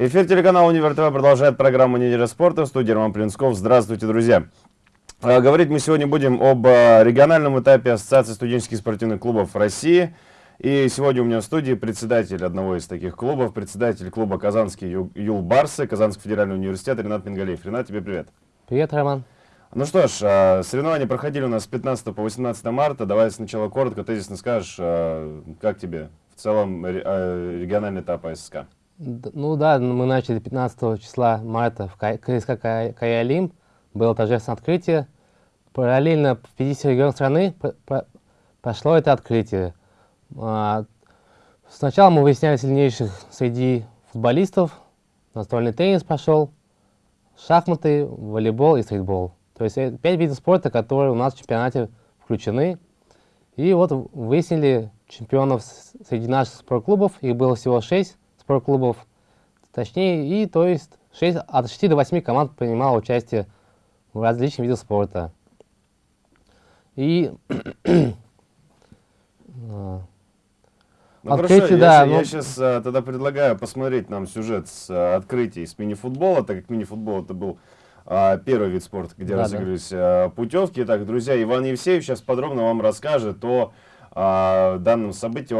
Эфир телеканала Универ ТВ продолжает программу «Неделя спорта». В студии Роман Плинсков. Здравствуйте, друзья. А, говорить мы сегодня будем об а, региональном этапе Ассоциации студенческих спортивных клубов России. И сегодня у меня в студии председатель одного из таких клубов, председатель клуба «Казанский Юл Барсы», Казанский федеральный университет Ренат Мингалеев. Ренат, тебе привет. Привет, Роман. Ну что ж, а, соревнования проходили у нас с 15 по 18 марта. Давай сначала коротко, тезисно скажешь, как тебе в целом региональный этап АССК? Ну да, мы начали 15 числа марта в КСК Каялим. Было торжественное открытие. Параллельно в 50 регионах страны прошло это открытие. А, сначала мы выясняли сильнейших среди футболистов. Настольный теннис пошел, шахматы, волейбол и стритбол. То есть пять видов спорта, которые у нас в чемпионате включены. И вот выяснили чемпионов среди наших спортклубов. Их было всего шесть спортклубов, точнее, и то есть 6, от 6 до 8 команд принимало участие в различных видах спорта. И ну, Открытие, хорошо, да, я, но... я сейчас а, тогда предлагаю посмотреть нам сюжет с а, открытия с мини-футбола, так как мини-футбол это был а, первый вид спорта, где да, разыгрывались да. а, путевки. Итак, друзья, Иван Евсеев сейчас подробно вам расскажет о о данном событии,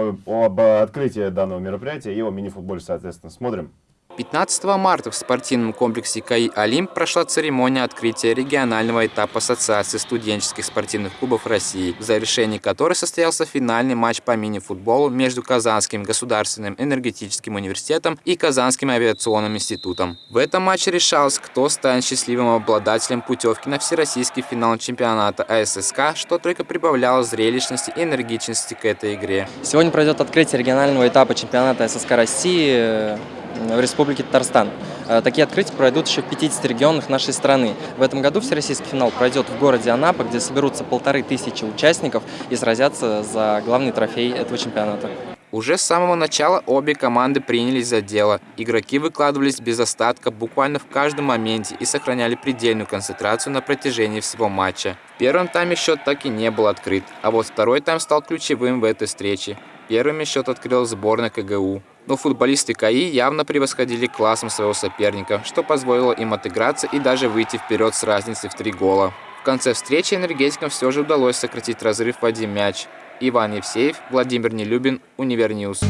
об открытии данного мероприятия и о мини-футболе, соответственно. Смотрим. 15 марта в спортивном комплексе КАИ «Олимп» прошла церемония открытия регионального этапа Ассоциации студенческих спортивных клубов России, в завершении которой состоялся финальный матч по мини-футболу между Казанским государственным энергетическим университетом и Казанским авиационным институтом. В этом матче решалось, кто станет счастливым обладателем путевки на всероссийский финал чемпионата АССК, что только прибавляло зрелищности и энергичности к этой игре. Сегодня пройдет открытие регионального этапа чемпионата ССК России в Республике Татарстан. Э, такие открытия пройдут еще в 50 регионах нашей страны. В этом году всероссийский финал пройдет в городе Анапа, где соберутся полторы тысячи участников и сразятся за главный трофей этого чемпионата. Уже с самого начала обе команды принялись за дело. Игроки выкладывались без остатка буквально в каждом моменте и сохраняли предельную концентрацию на протяжении всего матча. В первом тайме счет так и не был открыт, а вот второй тайм стал ключевым в этой встрече. Первыми счет открыл сборная КГУ но футболисты КАИ явно превосходили классом своего соперника, что позволило им отыграться и даже выйти вперед с разницей в три гола. В конце встречи энергетикам все же удалось сократить разрыв в один мяч. Иван Евсеев, Владимир Нелюбин, Univer News.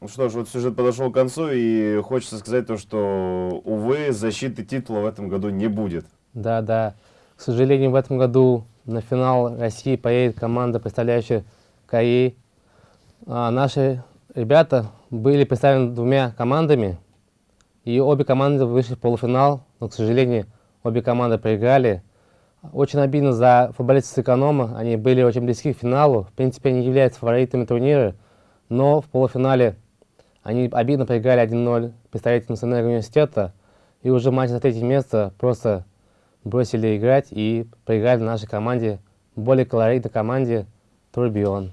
Ну что ж, вот сюжет подошел к концу, и хочется сказать то, что, увы, защиты титула в этом году не будет. Да, да. К сожалению, в этом году на финал России поедет команда, представляющая КАИ а, наши ребята были представлены двумя командами, и обе команды вышли в полуфинал, но, к сожалению, обе команды проиграли. Очень обидно за футболистов эконома, они были очень близки к финалу, в принципе, они являются фаворитами турнира, но в полуфинале они обидно проиграли 1-0 представителям Национального университета, и уже матч за третье место просто бросили играть и проиграли нашей команде, более колоритной команде Турбион.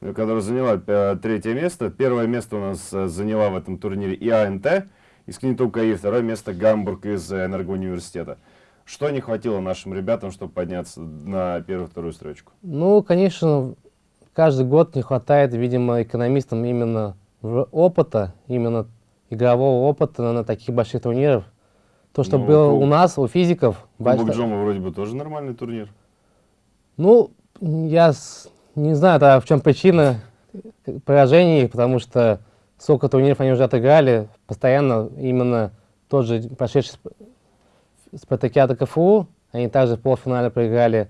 Которая заняла э, третье место. Первое место у нас э, заняла в этом турнире ИАНТ из КНИТУ КАИ, второе место Гамбург из Энергоуниверситета. Что не хватило нашим ребятам, чтобы подняться на первую-вторую строчку? Ну, конечно, каждый год не хватает, видимо, экономистам именно опыта, именно игрового опыта на, на таких больших турнирах. То, что ну, было у нас, у физиков... Кубок Джома вроде бы тоже нормальный турнир. Ну, я не знаю, да, в чем причина поражений, потому что сколько турниров они уже отыграли, постоянно именно тот же прошедший спартакиада КФУ, они также в полуфинале проиграли.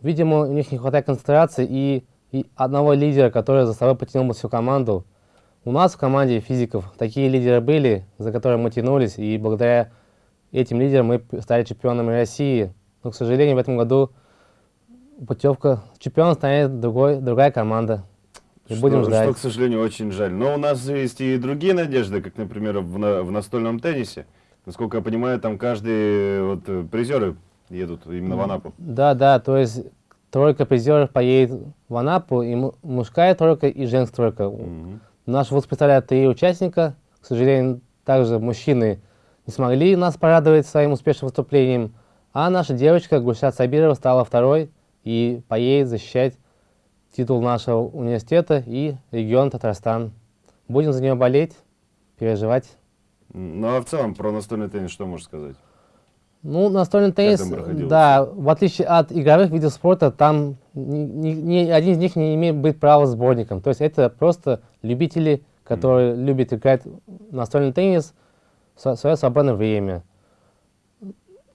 Видимо, у них не хватает концентрации и, и одного лидера, который за собой потянул бы всю команду. У нас в команде физиков такие лидеры были, за которыми мы тянулись, и благодаря этим лидерам мы стали чемпионами России. Но, к сожалению, в этом году путевка. Чемпион станет другой, другая команда. И что, будем ждать. Что, к сожалению, очень жаль. Но у нас есть и другие надежды, как, например, в, в настольном теннисе. Насколько я понимаю, там каждый вот, призеры едут именно в Анапу. Да, да, то есть тройка призеров поедет в Анапу, и мужская тройка, и женская тройка. Угу. Наш вуз представляет три участника. К сожалению, также мужчины не смогли нас порадовать своим успешным выступлением. А наша девочка Гульшат Сабирова стала второй и поедет защищать титул нашего университета и регион Татарстан. Будем за нее болеть. переживать. Ну а в целом про настольный теннис что можешь сказать? Ну, настольный теннис, да, в отличие от игровых видов спорта, там ни, ни, ни один из них не имеет быть права сборником. То есть это просто любители, которые mm. любят играть настольный теннис в свое свободное время.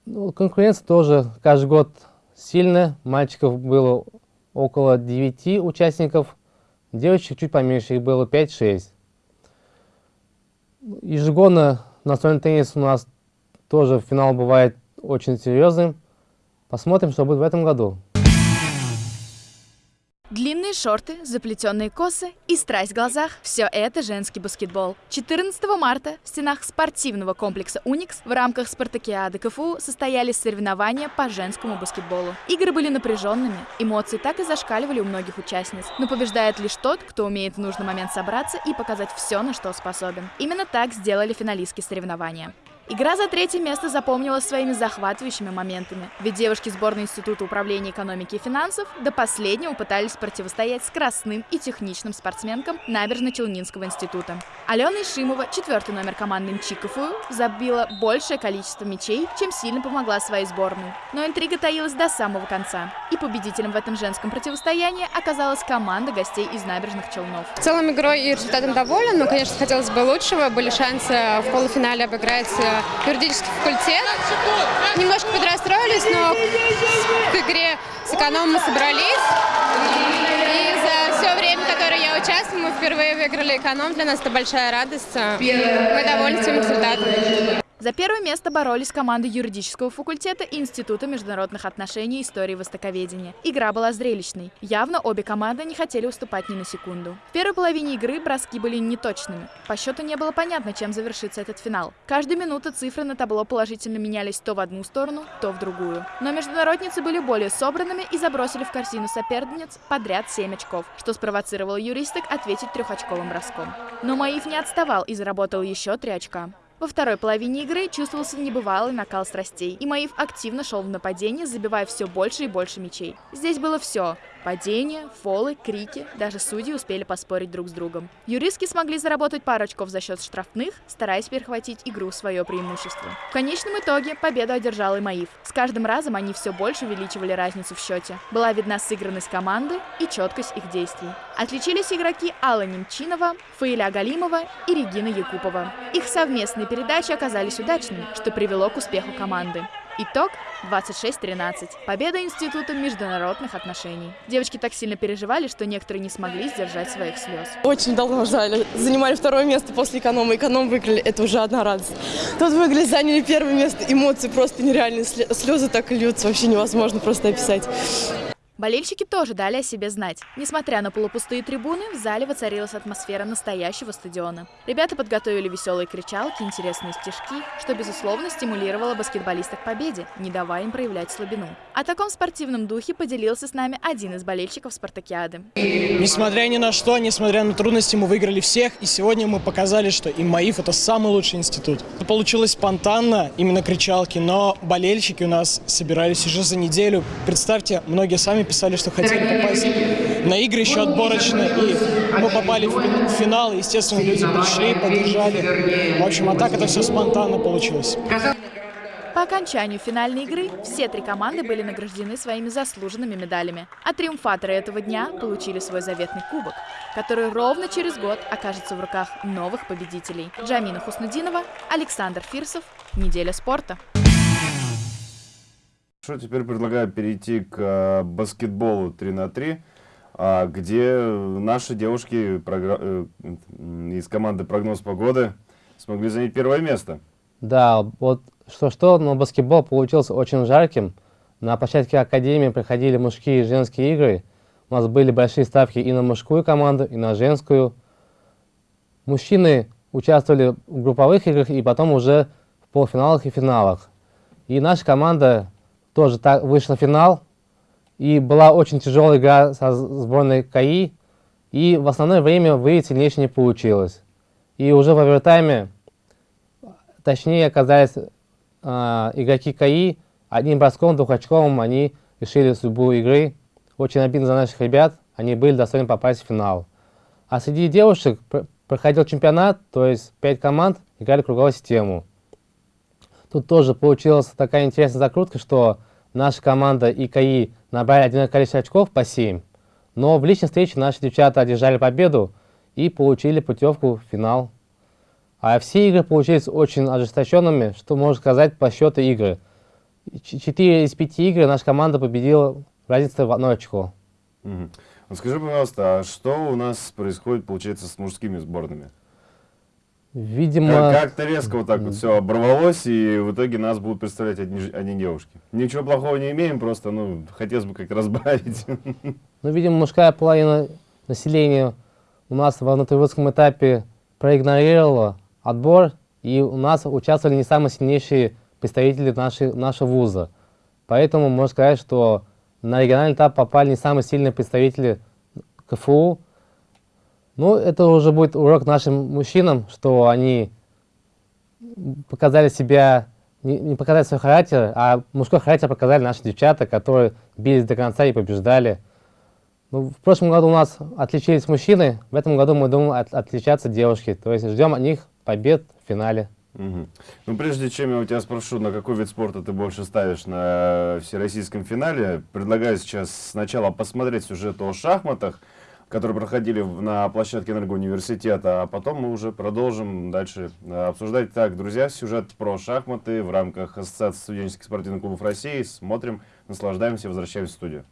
Ну, конкуренция тоже каждый год сильная. Мальчиков было около 9 участников, девочек чуть поменьше, их было 5-6. Ежегодно настольный теннис у нас тоже финал бывает очень серьезным. Посмотрим, что будет в этом году. Длинные шорты, заплетенные косы и страсть в глазах – все это женский баскетбол. 14 марта в стенах спортивного комплекса «Уникс» в рамках спартакиады КФУ состоялись соревнования по женскому баскетболу. Игры были напряженными, эмоции так и зашкаливали у многих участниц. Но побеждает лишь тот, кто умеет в нужный момент собраться и показать все, на что способен. Именно так сделали финалистки соревнования. Игра за третье место запомнилась своими захватывающими моментами, ведь девушки сборной Института управления экономики и финансов до последнего пытались противостоять скоростным и техничным спортсменкам Набережно-Челнинского института. Алена Ишимова, четвертый номер команды МЧИКовую, забила большее количество мячей, чем сильно помогла своей сборной. Но интрига таилась до самого конца. И победителем в этом женском противостоянии оказалась команда гостей из Набережных Челнов. В целом игрой и результатом доволен, но, конечно, хотелось бы лучшего. Были шансы в полуфинале обыграть э, юридический факультет. Немножко подрастроились, но к игре с экономом мы собрались. И за все время, которое я участвую, мы впервые выиграли эконом. Для нас это большая радость. Мы довольны своим результатом. За первое место боролись команды юридического факультета и Института международных отношений и истории востоковедения. Игра была зрелищной. Явно обе команды не хотели уступать ни на секунду. В первой половине игры броски были неточными. По счету не было понятно, чем завершится этот финал. Каждую минуту цифры на табло положительно менялись то в одну сторону, то в другую. Но международницы были более собранными и забросили в корзину соперниц подряд 7 очков, что спровоцировало юристок ответить трехочковым броском. Но Маив не отставал и заработал еще 3 очка. Во второй половине игры чувствовался небывалый накал страстей, и Маив активно шел в нападение, забивая все больше и больше мячей. Здесь было все Падения, фолы, крики, даже судьи успели поспорить друг с другом. Юристки смогли заработать пару очков за счет штрафных, стараясь перехватить игру в свое преимущество. В конечном итоге победу одержал и Маив. С каждым разом они все больше увеличивали разницу в счете. Была видна сыгранность команды и четкость их действий. Отличились игроки Алла Немчинова, Фаиля Галимова и Регина Якупова. Их совместные передачи оказались удачными, что привело к успеху команды. Итог 26-13. Победа Института международных отношений. Девочки так сильно переживали, что некоторые не смогли сдержать своих слез. Очень долго ждали. Занимали второе место после эконома. Эконом выиграли. Это уже одна радость. Тут выиграли, заняли первое место. Эмоции просто нереальные. Слезы так льются. Вообще невозможно просто описать. Болельщики тоже дали о себе знать. Несмотря на полупустые трибуны, в зале воцарилась атмосфера настоящего стадиона. Ребята подготовили веселые кричалки, интересные стишки, что, безусловно, стимулировало баскетболистов к победе, не давая им проявлять слабину. О таком спортивном духе поделился с нами один из болельщиков спартакиады. Несмотря ни на что, несмотря на трудности, мы выиграли всех, и сегодня мы показали, что ИМАИФ – это самый лучший институт. Получилось спонтанно, именно кричалки, но болельщики у нас собирались уже за неделю. Представьте, многие сами писали, что хотели попасть на игры еще отборочные, и мы попали в финал, и, естественно, люди пришли, поддержали. В общем, а так это все спонтанно получилось. По окончанию финальной игры все три команды были награждены своими заслуженными медалями, а триумфаторы этого дня получили свой заветный кубок, который ровно через год окажется в руках новых победителей. Джамина Хуснудинова, Александр Фирсов, «Неделя спорта». Что теперь предлагаю перейти к э, баскетболу 3 на 3 а, где наши девушки э, из команды «Прогноз погоды» смогли занять первое место. Да, вот что-что, но баскетбол получился очень жарким. На площадке Академии проходили мужские и женские игры. У нас были большие ставки и на мужскую команду, и на женскую. Мужчины участвовали в групповых играх и потом уже в полуфиналах и финалах. И наша команда тоже так, вышла в финал. И была очень тяжелая игра со сборной КАИ. И в основное время выиграть сильнейшее не получилось. И уже в овертайме, точнее оказались э, игроки КАИ, одним броском двухочковым они решили судьбу игры. Очень обидно за наших ребят, они были достойны попасть в финал. А среди девушек проходил чемпионат, то есть пять команд играли круговую систему. Тут тоже получилась такая интересная закрутка, что наша команда и КАИ набрали одинаковое количество очков по 7, но в личной встрече наши девчата одержали победу и получили путевку в финал. А все игры получились очень ожесточенными, что можно сказать по счету игры. Четыре из пяти игр наша команда победила разница в одно очко. Скажи, пожалуйста, а что у нас происходит, получается, с мужскими сборными? Видимо... Как-то резко вот так вот все оборвалось, и в итоге нас будут представлять одни, одни девушки. Ничего плохого не имеем, просто, ну, хотелось бы как разбавить. Ну, видимо, мужская половина населения у нас во внутривузском этапе проигнорировала отбор, и у нас участвовали не самые сильнейшие представители нашей, нашего вуза. Поэтому можно сказать, что на региональный этап попали не самые сильные представители КФУ. Ну, это уже будет урок нашим мужчинам, что они показали себя, не, не показали свой характер, а мужской характер показали наши девчата, которые бились до конца и побеждали. Ну, в прошлом году у нас отличились мужчины, в этом году мы думаем от, отличаться девушки. То есть ждем от них побед в финале. Угу. Ну, прежде чем я у тебя спрошу, на какой вид спорта ты больше ставишь на всероссийском финале, предлагаю сейчас сначала посмотреть сюжет о шахматах, которые проходили на площадке Энергоуниверситета, а потом мы уже продолжим дальше э, обсуждать. Так, друзья, сюжет про шахматы в рамках Ассоциации студенческих спортивных клубов России. Смотрим, наслаждаемся, возвращаемся в студию.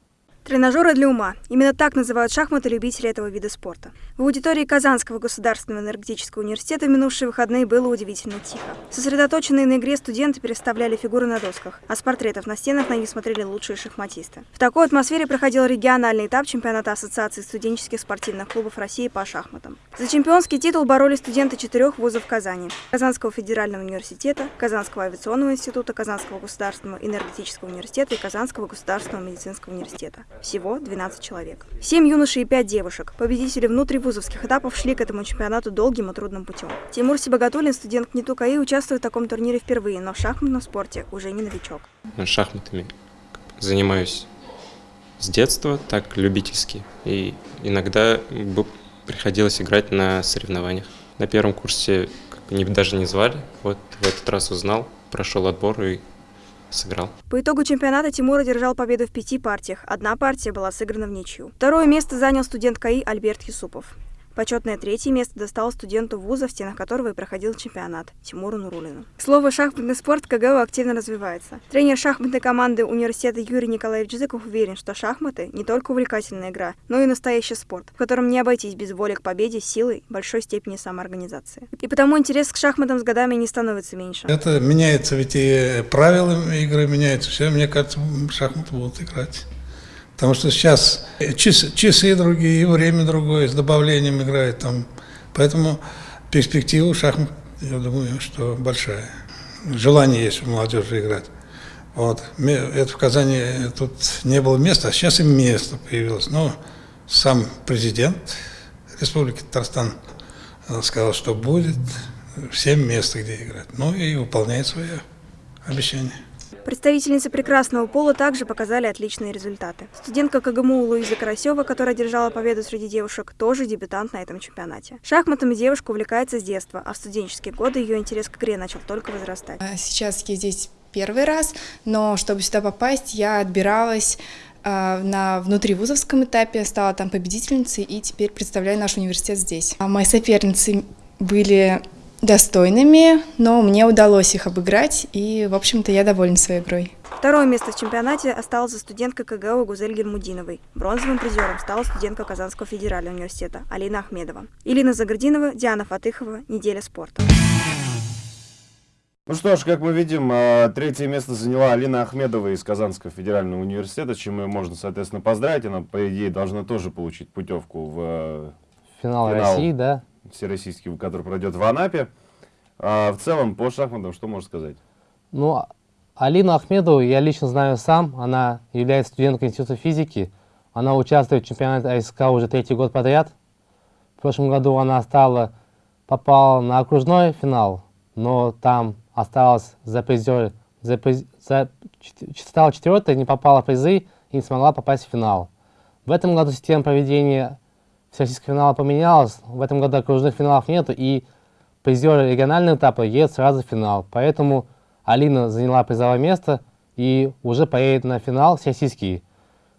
Тренажеры для ума. Именно так называют шахматы любители этого вида спорта. В аудитории Казанского государственного энергетического университета в минувшие выходные было удивительно тихо. Сосредоточенные на игре студенты переставляли фигуры на досках, а с портретов на стенах на них смотрели лучшие шахматисты. В такой атмосфере проходил региональный этап чемпионата Ассоциации студенческих спортивных клубов России по шахматам. За чемпионский титул боролись студенты четырех вузов Казани – Казанского федерального университета, Казанского авиационного института, Казанского государственного энергетического университета и Казанского государственного медицинского университета. Всего 12 человек. 7 юношей и 5 девушек. Победители внутривузовских этапов шли к этому чемпионату долгим и трудным путем. Тимур Сибагатуллин, студент КНИТУ КАИ, участвует в таком турнире впервые, но в шахматном спорте уже не новичок. Шахматами занимаюсь с детства, так любительски. И иногда приходилось играть на соревнованиях. На первом курсе даже не звали, вот в этот раз узнал, прошел отбор и сыграл. По итогу чемпионата Тимур одержал победу в пяти партиях. Одна партия была сыграна в ничью. Второе место занял студент КАИ Альберт Юсупов. Почетное третье место досталось студенту вуза, в стенах которого и проходил чемпионат, Тимуру Нурулину. Слово «шахматный спорт» КГУ активно развивается. Тренер шахматной команды университета Юрий Николаевич Зыков уверен, что шахматы не только увлекательная игра, но и настоящий спорт, в котором не обойтись без воли к победе, силы, большой степени самоорганизации. И потому интерес к шахматам с годами не становится меньше. Это меняется, ведь и правила игры меняются. Все, мне кажется, шахматы будут играть. Потому что сейчас часы, часы другие, и время другое, с добавлением играет там. Поэтому перспектива шахмат, я думаю, что большая. Желание есть у молодежи играть. Вот. Это в Казани тут не было места, а сейчас и место появилось. Но сам президент Республики Татарстан сказал, что будет всем место, где играть. Ну и выполняет свое обещание. Представительницы прекрасного пола также показали отличные результаты. Студентка КГМУ Луиза Карасева, которая держала победу среди девушек, тоже дебютант на этом чемпионате. Шахматами девушка увлекается с детства, а в студенческие годы ее интерес к игре начал только возрастать. А сейчас я здесь первый раз, но чтобы сюда попасть, я отбиралась а, на внутривузовском этапе, стала там победительницей и теперь представляю наш университет здесь. А мои соперницы были достойными, но мне удалось их обыграть, и, в общем-то, я довольна своей игрой. Второе место в чемпионате осталось за студенткой КГУ Гузель Гермудиновой. Бронзовым призером стала студентка Казанского федерального университета Алина Ахмедова. Илина Загординова, Диана Фатыхова. Неделя спорта. Ну что ж, как мы видим, а, третье место заняла Алина Ахмедова из Казанского федерального университета, чем ее можно, соответственно, поздравить. Она, по идее, должна тоже получить путевку в финал, финал России, да? Всероссийский, который пройдет в Анапе. А в целом, по шахматам, что можешь сказать? Ну, Алину Ахмедову я лично знаю сам. Она является студенткой Института физики. Она участвует в чемпионате АСК уже третий год подряд. В прошлом году она стала, попала на окружной финал, но там осталась за призер, за, за, стала четвертой, не попала в призы и не смогла попасть в финал. В этом году система проведения всероссийского финала поменялось. В этом году окружных финалов нету, и призеры регионального этапа едут сразу в финал. Поэтому Алина заняла призовое место и уже поедет на финал всероссийский,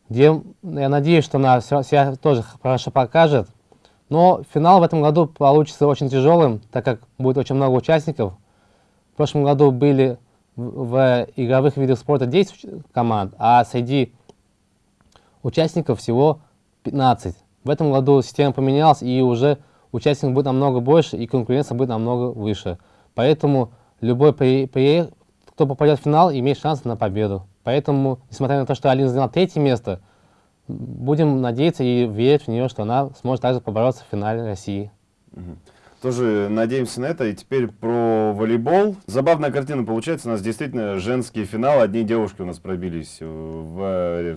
где я надеюсь, что она себя тоже хорошо покажет. Но финал в этом году получится очень тяжелым, так как будет очень много участников. В прошлом году были в игровых видах спорта 10 команд, а среди участников всего 15. В этом году система поменялась, и уже участников будет намного больше, и конкуренция будет намного выше. Поэтому любой, при, при, кто попадет в финал, имеет шанс на победу. Поэтому, несмотря на то, что Алина заняла третье место, будем надеяться и верить в нее, что она сможет также побороться в финале России. Тоже надеемся на это. И теперь про волейбол. Забавная картина получается. У нас действительно женский финал. Одни девушки у нас пробились в э,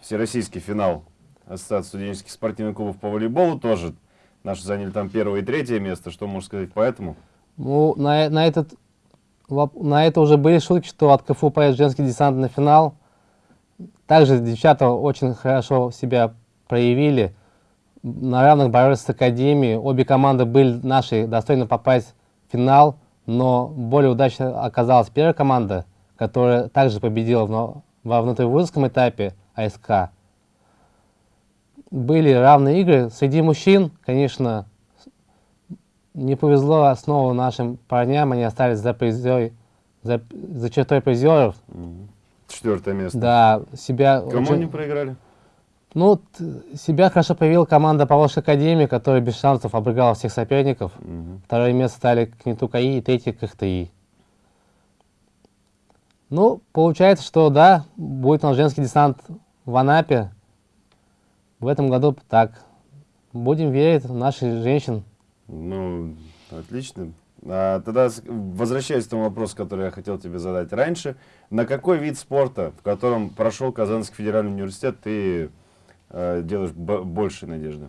всероссийский финал Ассоциации студенческих спортивных клубов по волейболу. Тоже наши заняли там первое и третье место. Что можно сказать по этому? Ну, на, на, этот, на это уже были шутки, что от КФУ поедет женский десант на финал. Также девчата очень хорошо себя проявили. На равных боролись с Академией. Обе команды были наши достойны попасть в финал, но более удачно оказалась первая команда, которая также победила в, во внутривузовском этапе АСК. Были равные игры. Среди мужчин, конечно, не повезло снова нашим парням. Они остались за, призер, за, за чертой призеров. Четвертое место. Да, себя... Кому очень... они проиграли? Ну, себя хорошо проявила команда Поволжской Академии, которая без шансов обыграла всех соперников. Угу. Второе место стали Кнету КАИ и третье КХТИ. Ну, получается, что да, будет нас женский десант в Анапе. В этом году так. Будем верить в наших женщин. Ну, отлично. А, тогда возвращаясь к тому вопросу, который я хотел тебе задать раньше. На какой вид спорта, в котором прошел Казанский федеральный университет, ты э, делаешь больше надежды?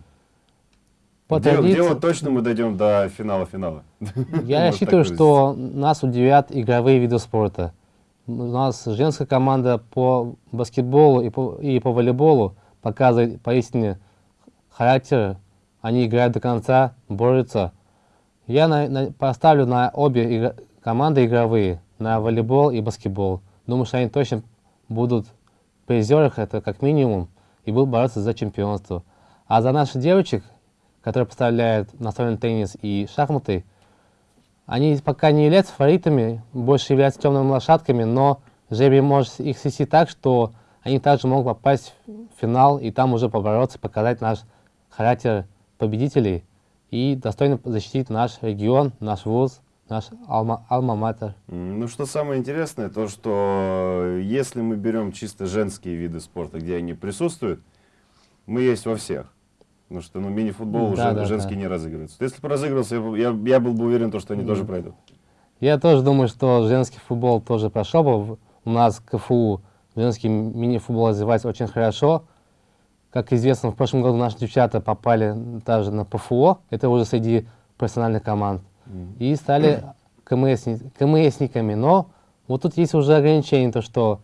По традиции... вот точно мы дойдем до финала-финала? Я рассчитываю, что нас удивят игровые виды спорта. У нас женская команда по баскетболу и по, и по волейболу показывает поистине характер. Они играют до конца, борются. Я на, на, поставлю на обе игр, команды игровые, на волейбол и баскетбол. Думаю, что они точно будут в это как минимум, и будут бороться за чемпионство. А за наших девочек, которые поставляют настольный теннис и шахматы, они пока не являются фаворитами, больше являются темными лошадками, но жребий может их свести так, что они также могут попасть в финал и там уже побороться, показать наш характер победителей и достойно защитить наш регион, наш вуз, наш алма-матер. Ну, что самое интересное, то, что если мы берем чисто женские виды спорта, где они присутствуют, мы есть во всех. Потому что ну, мини-футбол да, уже да, женский да. не разыгрывается. Если бы разыгрывался, я, я был бы уверен, то, что они mm. тоже пройдут. Я тоже думаю, что женский футбол тоже прошел бы. У нас КФУ женский мини-футбол развивается очень хорошо. Как известно, в прошлом году наши девчата попали даже на ПФО, это уже среди профессиональных команд, mm. и стали КМСниками. Но вот тут есть уже ограничение, то что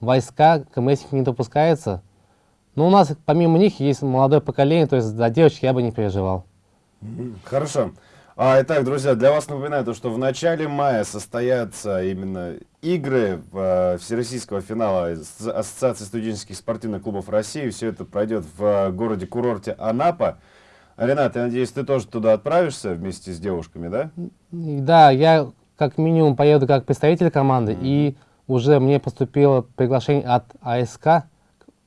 войска КМСники не допускается. Но у нас помимо них есть молодое поколение, то есть за девочки я бы не переживал. Хорошо. А, итак, друзья, для вас напоминаю, то, что в начале мая состоятся именно игры э, Всероссийского финала Ассоциации студенческих спортивных клубов России. Все это пройдет в э, городе-курорте Анапа. Ренат, я надеюсь, ты тоже туда отправишься вместе с девушками, да? Да, я как минимум поеду как представитель команды, mm -hmm. и уже мне поступило приглашение от АСК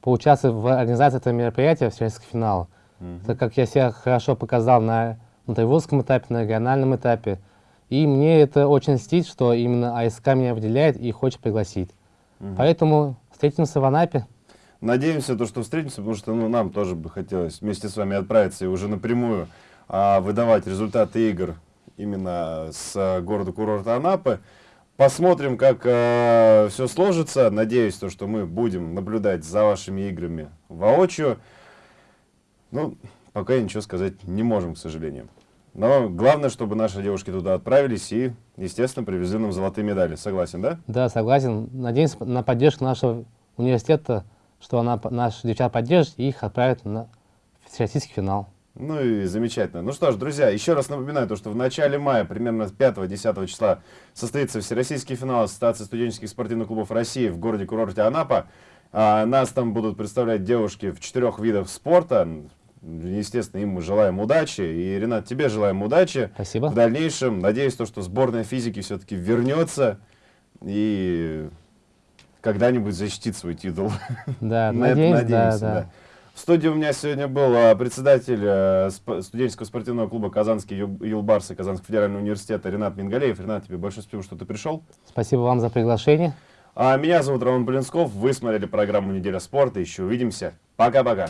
поучаствовать в организации этого мероприятия, Всероссийского финала. Mm -hmm. Так как я себя хорошо показал на на тайвудском этапе, на региональном этапе. И мне это очень льстит, что именно АСК меня выделяет и хочет пригласить. Угу. Поэтому встретимся в Анапе. Надеемся, то, что встретимся, потому что ну, нам тоже бы хотелось вместе с вами отправиться и уже напрямую а, выдавать результаты игр именно с а, города-курорта Анапы. Посмотрим, как а, все сложится. Надеюсь, то, что мы будем наблюдать за вашими играми воочию. Ну, пока ничего сказать не можем, к сожалению. Но главное, чтобы наши девушки туда отправились и, естественно, привезли нам золотые медали. Согласен, да? Да, согласен. Надеемся на поддержку нашего университета, что она, наши девчата поддержит и их отправит на всероссийский финал. Ну и замечательно. Ну что ж, друзья, еще раз напоминаю, то, что в начале мая, примерно 5-10 числа, состоится всероссийский финал Ассоциации студенческих спортивных клубов России в городе-курорте Анапа. А, нас там будут представлять девушки в четырех видах спорта. Естественно, им мы желаем удачи. И, Ренат, тебе желаем удачи. Спасибо. В дальнейшем. Надеюсь, то, что сборная физики все-таки вернется и когда-нибудь защитит свой титул. Да, надеюсь, да, да. В студии у меня сегодня был а, председатель а, студенческого спортивного клуба «Казанский Юлбарс» и Казанского федерального университета Ренат Мингалеев. Ренат, тебе большое спасибо, что ты пришел. Спасибо вам за приглашение. А меня зовут Роман Полинсков. Вы смотрели программу «Неделя спорта». Еще увидимся. Пока-пока.